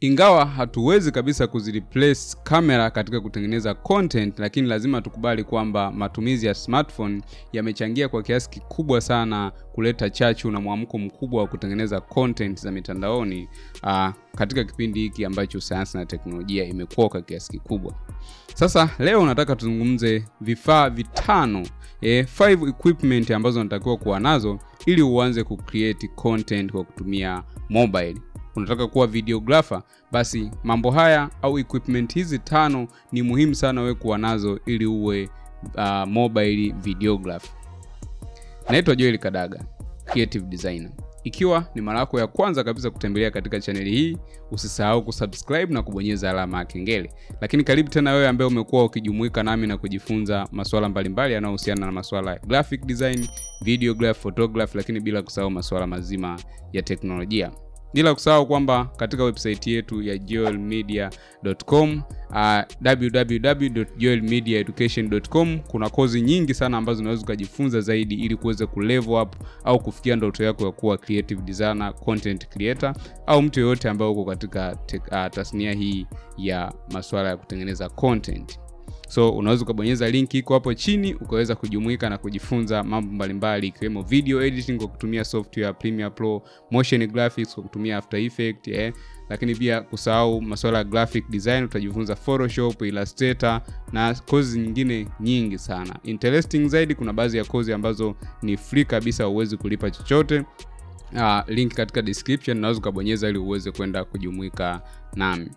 Ingawa hatuwezi kabisa kuzireplace kamera katika kutengeneza content, lakini lazima tukubali kwamba matumizi ya smartphone yamechangia kwa kiasi kikubwa sana kuleta chachu na mwamko mkubwa wa kutengeneza content za mitandaoni uh, katika kipindi hiki ambacho sayansi na teknolojia imekuwa kwa kiasi kikubwa. Sasa leo nataka tuzungumze vifaa vitano eh, five equipment ambazo unatakiwa kuwa nazo ili uanze kucreate content kwa kutumia mobile unataka kuwa videographer, basi mambo haya au equipment hizi tano ni muhimu sana wewe kuwa nazo ili uwe uh, mobile videographer. Naitwa Joel Kadaga, creative designer. Ikiwa ni mara yako ya kwanza kabisa kutembelea katika chaneli hii, usisahau kusubscribe na kubonyeza alama ya kengele. Lakini karibu tena wewe ambaye umekuwa ukijumuika nami na kujifunza masuala mbalimbali yanayohusiana na masuala ya graphic design, videograph, photograph, lakini bila kusahau masuala mazima ya teknolojia bila kusahau kwamba katika website yetu ya joelmedia.com uh, www.joelmediaeducation.com kuna kozi nyingi sana ambazo unaweza ukajifunza zaidi ili kuweza kulevel up au kufikia ndoto yako ya kuwa creative designer, content creator au mtu yoyote ambaye uko katika uh, tasnia hii ya masuala ya kutengeneza content so unaweza ukabonyeza link iko hapo chini ukaweza kujumuika na kujifunza mambo mbalimbali ikiwemo video editing kwa kutumia software Premiere Pro, motion graphics kwa kutumia After Effects eh. Lakini pia kusahau masuala ya graphic design utajifunza Photoshop, Illustrator na kozi nyingine nyingi sana. Interesting zaidi, kuna baadhi ya kozi ambazo ni free kabisa, huwezi kulipa chochote. Uh, link katika description, unaweza ukabonyeza ili uweze kwenda kujumuika nami.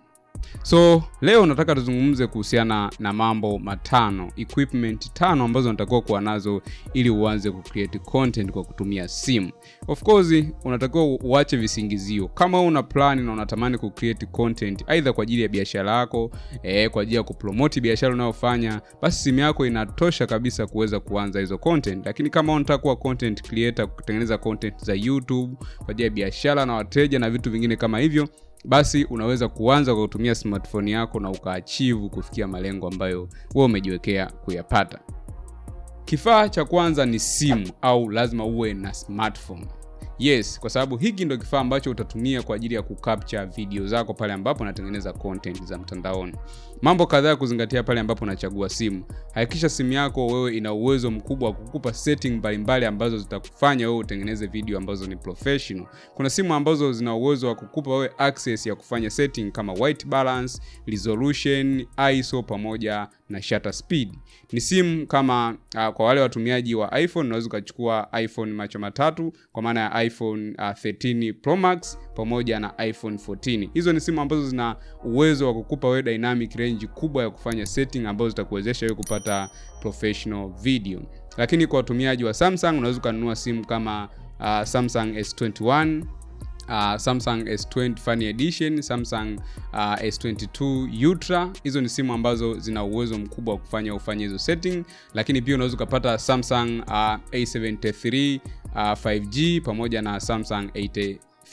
So leo nataka tuzungumze kuhusiana na mambo matano, equipment tano ambazo unatakiwa kuwa nazo ili uanze kucreate content kwa kutumia simu. Of course, unatakiwa uache visingizio. Kama una plan na unatamani kucreate content aidha kwa ajili ya biashara yako, eh, kwa ajili ya kupromote biashara unayofanya, basi simu yako inatosha kabisa kuweza kuanza hizo content. Lakini kama unataka content creator, kutengeneza content za YouTube kwa ajili ya biashara na wateja na vitu vingine kama hivyo basi unaweza kuanza kwa kutumia smartphone yako na ukaachivu kufikia malengo ambayo wewe umejiwekea kuyapata. Kifaa cha kwanza ni simu au lazima uwe na smartphone. Yes, kwa sababu hiki ndo kifaa ambacho utatumia kwa ajili ya kucapture video zako pale ambapo unatengeneza content za mtandaoni. Mambo kadhaa kuzingatia pale ambapo unachagua simu. Hakikisha simu yako wewe ina uwezo mkubwa wa kukupa setting mbalimbali ambazo zitakufanya wewe utengeneze video ambazo ni professional. Kuna simu ambazo zina uwezo wa kukupa wewe access ya kufanya setting kama white balance, resolution, ISO pamoja na shutter speed. Ni simu kama uh, kwa wale watumiaji wa iPhone unaweza ukachukua iPhone macho matatu kwa maana ya iPhone uh, 13 Pro Max pamoja na iPhone 14. Hizo ni simu ambazo zina uwezo wa kukupa wewe dynamic range kubwa ya kufanya setting ambazo zitakuwezesha wewe kupata professional video. Lakini kwa watumiaji wa Samsung unaweza ukanunua simu kama uh, Samsung S21 Uh, Samsung S20 Fan Edition, Samsung uh, S22 Ultra. Hizo ni simu ambazo zina uwezo mkubwa wa kufanya ufanye hizo setting, lakini pia unaweza ukapata Samsung uh, A73 uh, 5G pamoja na Samsung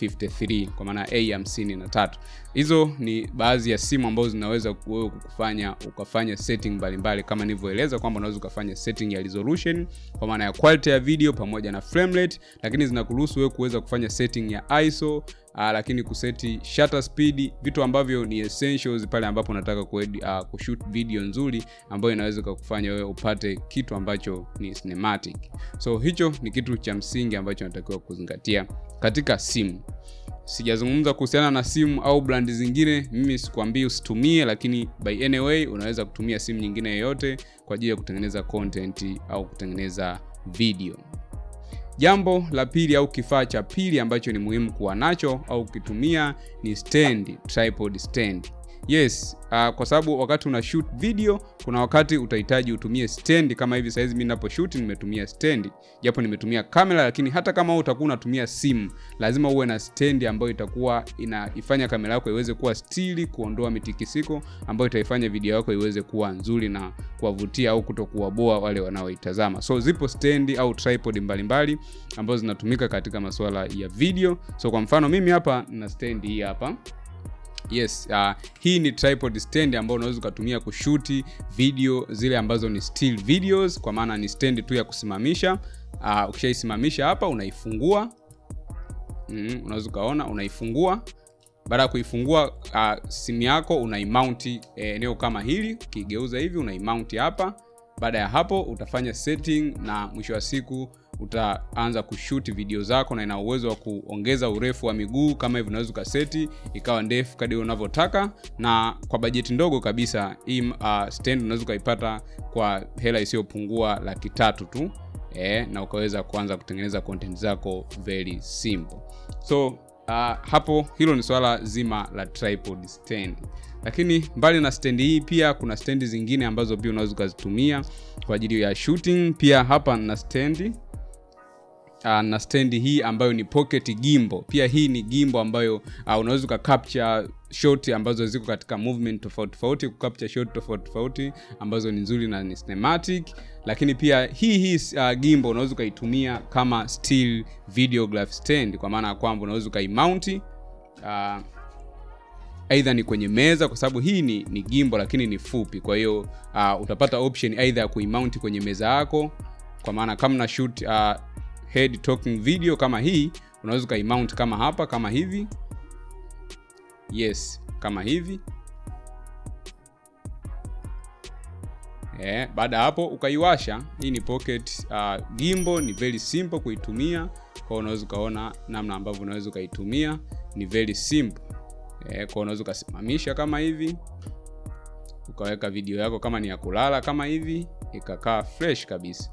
853 kwa maana A53. Hizo ni baadhi ya simu ambazo zinaweza wewe kukufanya ukafanya setting mbalimbali kama nilivyoeleza kwamba unaweza ukafanya setting ya resolution kwa maana ya quality ya video pamoja na frame rate, lakini zinakuruhusu wewe kuweza kufanya setting ya ISO uh, lakini kuseti shutter speed, vitu ambavyo ni essentials pale ambapo unataka uh, kushoot video nzuri ambayo inaweza kukufanya wewe upate kitu ambacho ni cinematic. So hicho ni kitu cha msingi ambacho unatakiwa kuzingatia katika simu. Sijazungumza kuhusiana na simu au brandi zingine, mimi sikwambii usitumie, lakini by anyway unaweza kutumia simu nyingine yoyote kwa ajili ya kutengeneza content au kutengeneza video. Jambo la pili au kifaa cha pili ambacho ni muhimu kuwa nacho au kukitumia ni stand, tripod stand. Yes, uh, kwa sababu wakati una shoot video kuna wakati utahitaji utumie stand. Kama hivi saizi mimi ninapo shoot nimetumia stand, japo nimetumia kamera, lakini hata kama utakuwa unatumia simu, lazima uwe na stand ambayo itakuwa inaifanya kamera yako iweze kuwa stili, kuondoa mitikisiko ambayo itaifanya video yako iweze kuwa nzuri na kuwavutia au kutokuwaboa wale wanaoitazama. So zipo stand au tripod mbalimbali ambazo zinatumika katika masuala ya video. So kwa mfano mimi hapa na stand hii hapa Yes, uh, hii ni tripod stand ambayo unaweza ukatumia kushuti video zile ambazo ni still videos, kwa maana ni stand tu ya kusimamisha. Uh, ukishaisimamisha hapa unaifungua. Mm, unaweza ukaona unaifungua. Baada ya kuifungua uh, simu yako unaimount eh, eneo kama hili. Ukigeuza hivi unaimount hapa. Baada ya hapo utafanya setting na mwisho wa siku utaanza kushoot video zako na ina uwezo wa kuongeza urefu wa miguu kama hivi unaweza ukaseti ikawa ndefu kadi unavyotaka. Na kwa bajeti ndogo kabisa hii uh, stand unaweza ukaipata kwa hela isiyopungua laki tatu tu eh, na ukaweza kuanza kutengeneza content zako very simple. So uh, hapo hilo ni swala zima la tripod stand. Lakini mbali na stendi hii pia kuna stendi zingine ambazo pia unaweza ukazitumia kwa ajili ya shooting. Pia hapa na stendi uh, na stendi hii ambayo ni pocket gimbo. Pia hii ni gimbo ambayo uh, unaweza ukacapture shot ambazo ziko katika movement tofauti tofauti kucapture shot tofauti tofauti ambazo ni nzuri na ni cinematic. Lakini pia hii hii uh, gimbo unaweza ukaitumia kama still videograph stand. Kwa maana ya kwamba unaweza ukaimount uh, aidha ni kwenye meza kwa sababu hii ni, ni gimbo lakini ni fupi. Kwa hiyo uh, utapata option aidha ya kuimount kwenye meza yako. Kwa maana kama na shoot uh, head talking video kama hii unaweza ukaimount kama hapa kama hivi. Yes kama hivi. Yeah, baada hapo ukaiwasha. Hii ni pocket uh, gimbo ni very simple kuitumia. Kwa unaweza ukaona namna ambavyo unaweza ukaitumia ni very simple. Yeah, kwa unaweza ukasimamisha kama hivi. Ukaweka video yako kama ni ya kulala kama hivi ikakaa fresh kabisa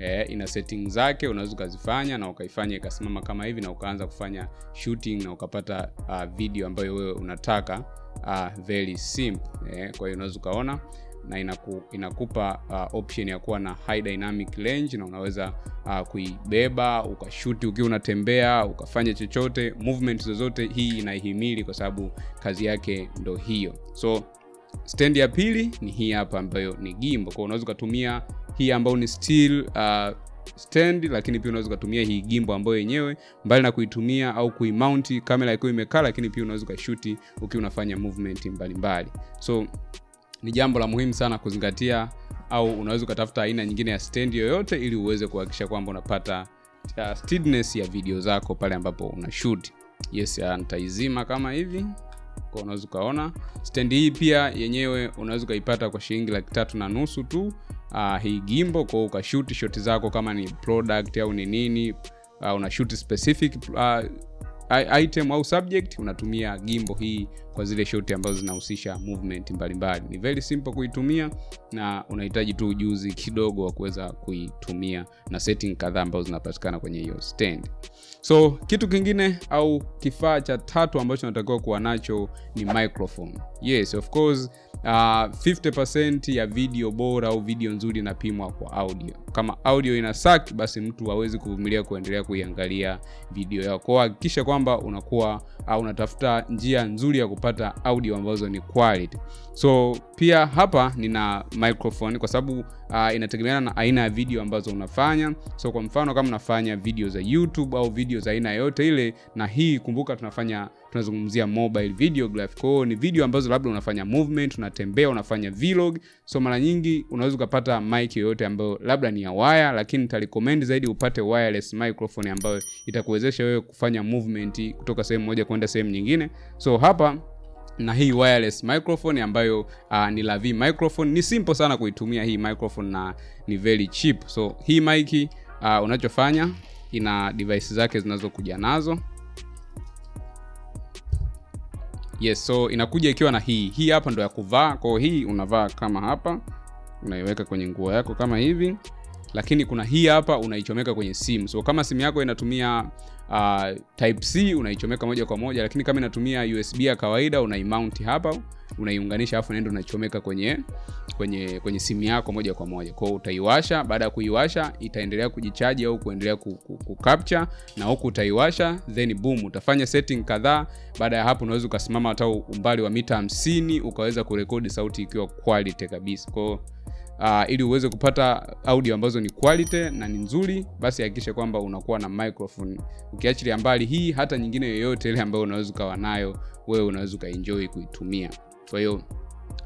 yeah, ina setting zake unaweza ukazifanya na ukaifanya ikasimama kama hivi na ukaanza kufanya shooting na ukapata uh, video ambayo wewe unataka uh, very simple. Eh, kwa hiyo unaweza ukaona na inaku, inakupa uh, option ya kuwa na high dynamic range na unaweza uh, kuibeba ukashuti ukiwa unatembea ukafanya chochote movement zozote hii inaihimili kwa sababu kazi yake ndo hiyo. So stand ya pili ni hii hapa ambayo ni gimbo. Kwa unaweza ukatumia hii ambayo ni steel uh, stand lakini pia unaweza ukatumia hii gimbo ambayo yenyewe mbali na kuitumia au kuimount kamera ikiwa imekaa lakini pia unaweza ukashuti ukiwa unafanya movement mbalimbali mbali. so ni jambo la muhimu sana kuzingatia au unaweza ukatafuta aina nyingine ya stand yoyote ili uweze kuhakikisha kwamba unapata uh, steadiness ya video zako pale ambapo una shoot yes nitaizima kama hivi kwa unaweza ukaona. Stendi hii pia yenyewe unaweza ukaipata kwa shilingi laki tatu na nusu tu. Uh, hii gimbo kwao ukashuti shoti zako kama ni product au ni nini uh, una shoot specific uh, item au subject unatumia gimbo hii kwa zile shoti ambazo zinahusisha movement mbalimbali. Ni very simple kuitumia na unahitaji tu ujuzi kidogo wa kuweza kuitumia na setting kadhaa ambazo zinapatikana kwenye hiyo stand. So kitu kingine au kifaa cha tatu ambacho natakiwa kuwa nacho ni microphone. Yes of course uh, 50% ya video bora au video nzuri inapimwa kwa audio kama audio ina suck, basi mtu hawezi kuvumilia kuendelea kuiangalia video yako. Kwa hakikisha kwamba unakuwa au unatafuta njia nzuri ya kupata audio ambazo ni quality. So pia hapa nina microphone kwa sababu uh, inategemeana na aina ya video ambazo unafanya. So kwa mfano kama unafanya video za youtube au video za aina yoyote ile na hii kumbuka tunafanya tunazungumzia mobile videograph kwao ni video ambazo labda unafanya movement unatembea unafanya vlog. So mara nyingi unaweza ukapata mic yoyote ambayo labda ni ya waya lakini nitarecommend zaidi upate wireless microphone ambayo itakuwezesha wewe kufanya movement kutoka sehemu moja kwenda sehemu nyingine. So hapa na hii wireless microphone ambayo uh, ni lavi microphone. Ni simple sana kuitumia hii microphone na ni very cheap. So hii mic uh, unachofanya ina device zake zinazokuja nazo. Yes so inakuja ikiwa na hii. Hii hapa ndo ya kuvaa. Kwao hii unavaa kama hapa. Unaiweka kwenye nguo yako kama hivi lakini kuna hii hapa unaichomeka kwenye simu. So kama simu yako inatumia uh, type c unaichomeka moja kwa moja. Lakini kama inatumia usb ya kawaida unaimount hapa unaiunganisha alafu naenda unaichomeka kwenye kwenye kwenye simu yako moja kwa moja. Kwao utaiwasha. Baada ya kuiwasha itaendelea kujichaji au kuendelea kucapture na huku utaiwasha then boom utafanya setting kadhaa. Baada ya hapo unaweza ukasimama hata umbali wa mita 50 ukaweza kurekodi sauti ikiwa quality kabisa. Kwao uh, ili uweze kupata audio ambazo ni quality na ni nzuri basi hakikisha kwamba unakuwa na microphone. Ukiachilia mbali hii hata nyingine yoyote ile ambayo unaweza ukawa nayo wewe unaweza ukaenjoy kuitumia. Kwa hiyo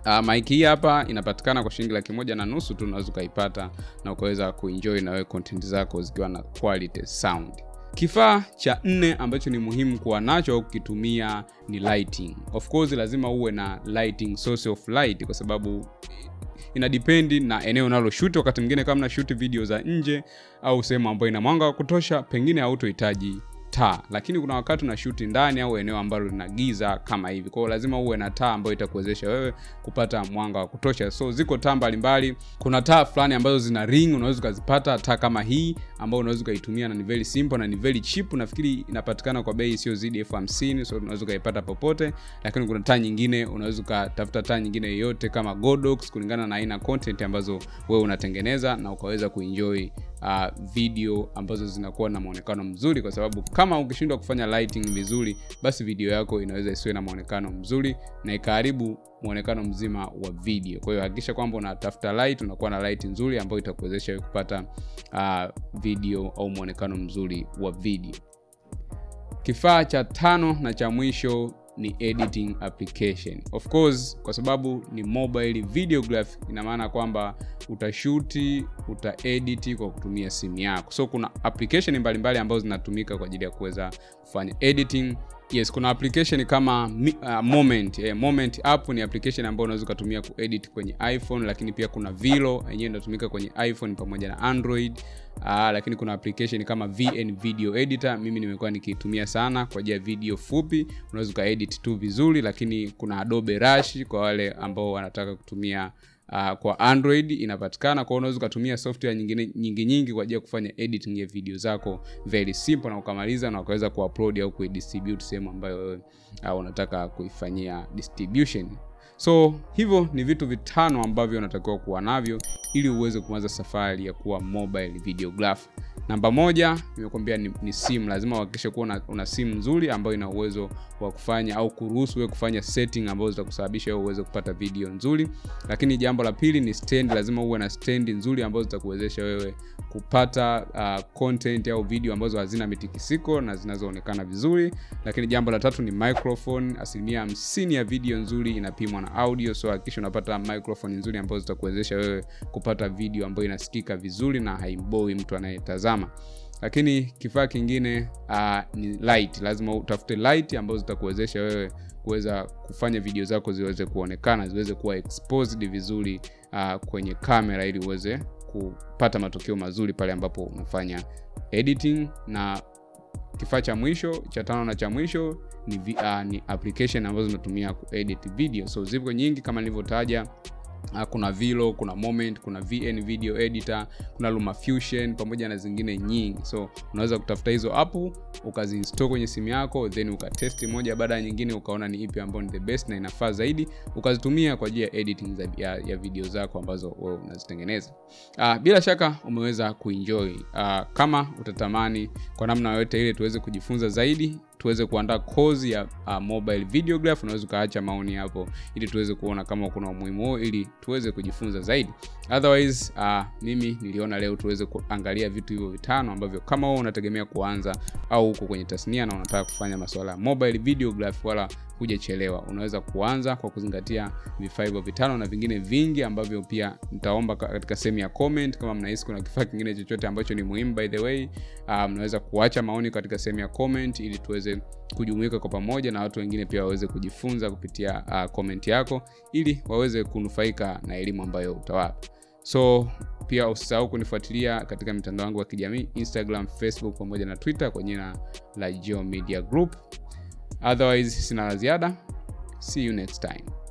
Uh, mic hii hapa inapatikana kwa shilingi laki moja na nusu tu unaweza ukaipata na ukaweza kuenjoy na wewe content zako zikiwa na quality sound. Kifaa cha nne ambacho ni muhimu kuwa nacho au kukitumia ni lighting. Of course lazima uwe na lighting source of light kwa sababu ina dipendi na eneo unaloshuti wakati mwingine kama nashuti video za nje au sehemu ambayo ina mwanga wa kutosha pengine hautohitaji taa lakini kuna wakati una shuti ndani au eneo ambalo lina giza kama hivi. Kwao lazima uwe na taa ambayo itakuwezesha wewe kupata mwanga wa kutosha. So ziko taa mbalimbali. Kuna taa fulani ambazo zina ring unaweza ukazipata taa kama hii ambayo unaweza ukaitumia na ni very simple na ni very cheap. Nafikiri inapatikana kwa bei isiyozidi elfu hamsini so unaweza ukaipata popote. Lakini kuna taa nyingine unaweza ukatafuta taa nyingine yoyote kama godox kulingana na aina content ambazo wewe unatengeneza na ukaweza kuenjoy uh, video ambazo zinakuwa na mwonekano mzuri kwa sababu kama ukishindwa kufanya lighting vizuri basi video yako inaweza isiwe na mwonekano mzuri na ikaharibu mwonekano mzima wa video. Kwa hiyo hakikisha kwamba unatafuta light unakuwa na light nzuri ambayo itakuwezesha kupata uh, video au mwonekano mzuri wa video. Kifaa cha tano na cha mwisho ni editing application. Of course kwa sababu ni mobile videograph ina maana kwamba utashuti utaediti kwa kutumia simu yako. So kuna application mbalimbali ambazo zinatumika kwa ajili ya kuweza kufanya editing yes kuna application kama uh, moment. Eh, moment app ni application ambayo unaweza ukatumia kuedit kwenye iphone lakini pia kuna vilo yenyewe inatumika kwenye iphone pamoja na android. Uh, lakini kuna application kama vn video editor mimi nimekuwa nikiitumia sana kwa ajili ya video fupi. Unaweza ukaedit tu vizuri lakini kuna adobe rush kwa wale ambao wanataka kutumia uh, kwa android inapatikana kwao unaweza ukatumia software nyingine nyingi nyingi kwa ajili ya kufanya editing ya video zako. Very simple na ukamaliza na ukaweza kuupload au kuidistribute sehemu ambayo wewe uh, unataka kuifanyia distribution. So hivyo ni vitu vitano ambavyo unatakiwa kuwa navyo ili uweze kuanza safari ya kuwa mobile videographer namba moja nimekuambia ni, ni simu. Lazima uhakikishe kuwa una, una simu nzuri ambayo ina uwezo wa kufanya au kuruhusu wewe kufanya setting ambazo zitakusababisha wewe uweze kupata video nzuri. Lakini jambo la pili ni stand. Lazima uwe na stand nzuri ambazo zitakuwezesha wewe kupata uh, content au video ambazo hazina mitikisiko na zinazoonekana vizuri. Lakini jambo la tatu ni microphone. Asilimia hamsini ya video nzuri inapimwa na audio. So hakikisha unapata microphone nzuri ambazo zitakuwezesha wewe kupata video ambayo inasikika vizuri na haimboi mtu anayetazama lakini kifaa kingine uh, ni light. Lazima utafute light ambazo zitakuwezesha wewe kuweza kufanya video zako ziweze kuonekana ziweze kuwa exposed vizuri uh, kwenye kamera ili uweze kupata matokeo mazuri pale ambapo unafanya editing. Na kifaa cha mwisho cha tano na cha mwisho ni, uh, ni application ambazo zinatumia kuedit video. So zipo nyingi kama nilivyotaja kuna vilo kuna moment kuna vn video editor kuna lumafusion pamoja na zingine nyingi. So unaweza kutafuta hizo apu ukaziinstall kwenye simu yako then ukatesti moja baada ya nyingine ukaona ni ipi ambayo ni the best na inafaa zaidi ukazitumia kwa ajili ya editing za, ya, ya video zako ambazo wewe unazitengeneza. Uh, bila shaka umeweza kuenjoy. Uh, kama utatamani kwa namna yoyote ile tuweze kujifunza zaidi tuweze kuandaa kozi ya uh, mobile videograph. Unaweza ukaacha maoni hapo ili tuweze kuona kama kuna umuhimu huo ili tuweze kujifunza zaidi. Otherwise uh, mimi niliona leo tuweze kuangalia vitu hivyo vitano ambavyo kama wewe unategemea kuanza au uko kwenye tasnia na unataka kufanya masuala ya mobile videograph wala hujachelewa. Unaweza kuanza kwa kuzingatia vifaa hivyo vitano na vingine vingi ambavyo pia nitaomba katika sehemu ya comment. Kama mnahisi kuna kifaa kingine chochote ambacho ni muhimu by the way uh, mnaweza kuacha maoni katika sehemu ya comment ili tuweze kujumuika kwa pamoja na watu wengine pia waweze kujifunza kupitia uh, comment yako ili waweze kunufaika na elimu ambayo utawapa. So pia usisahau kunifuatilia katika mitandao yangu ya kijamii instagram facebook pamoja na twitter kwa jina la geo media group otherwise sina la ziada. See you next time